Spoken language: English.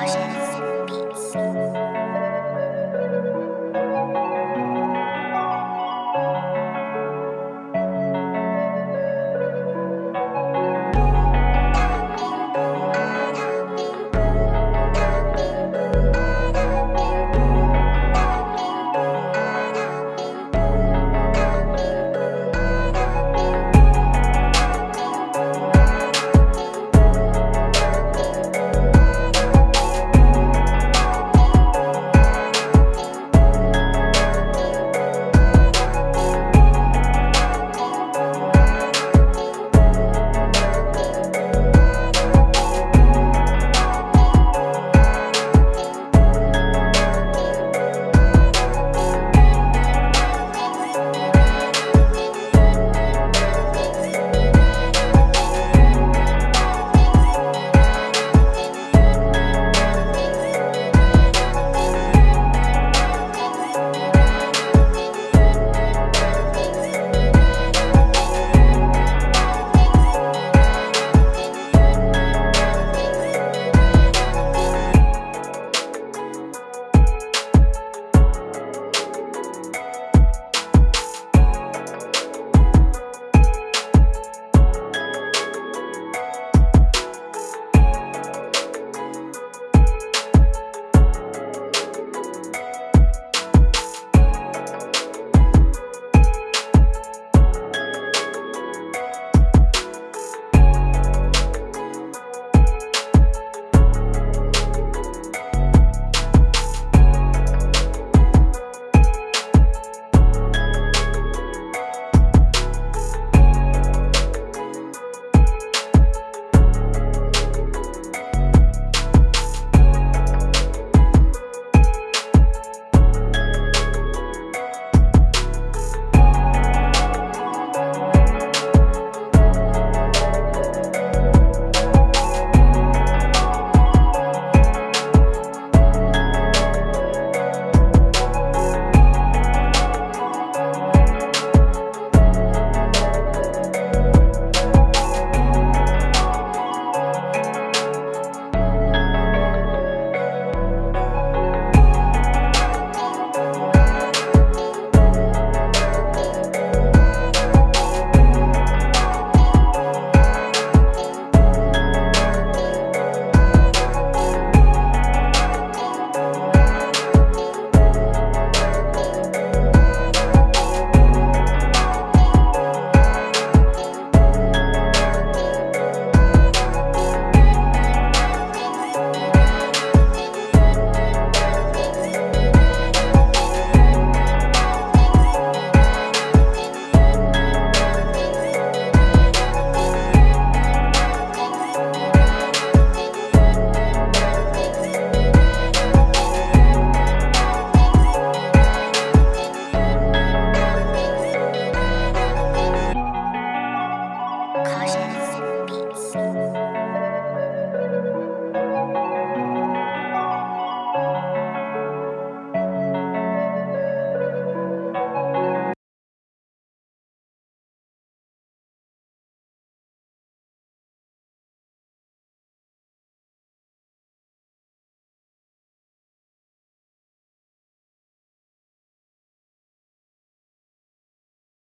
Cautious